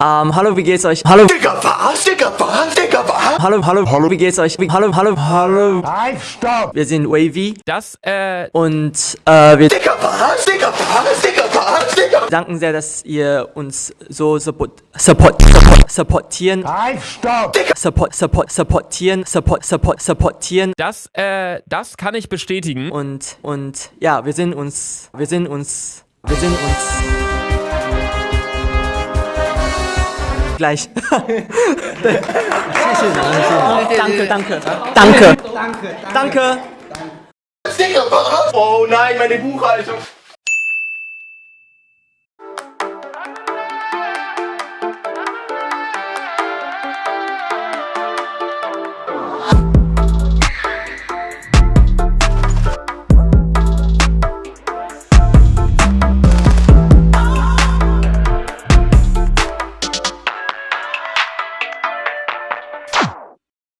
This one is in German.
Ähm, hallo, wie geht's euch? Hallo, Digga, was? Digga, was? Digga, was? hallo, hallo, hallo, wie geht's euch? Wie- Hallo, hallo, hallo. Halt, stopp! Wir sind Wavy Das, äh, und äh, wir Digga, was? Digga, was? Digga, was? Digga. danken sehr, dass ihr uns so support, support, support, supportieren, Halt, stopp! support, support, supportieren, support, support, supportieren das, äh, das kann ich bestätigen. und und ja, wir sind uns, wir sind uns, wir sind uns gleich. danke, danke, danke, danke. Was? Oh nein, meine Buchhaltung.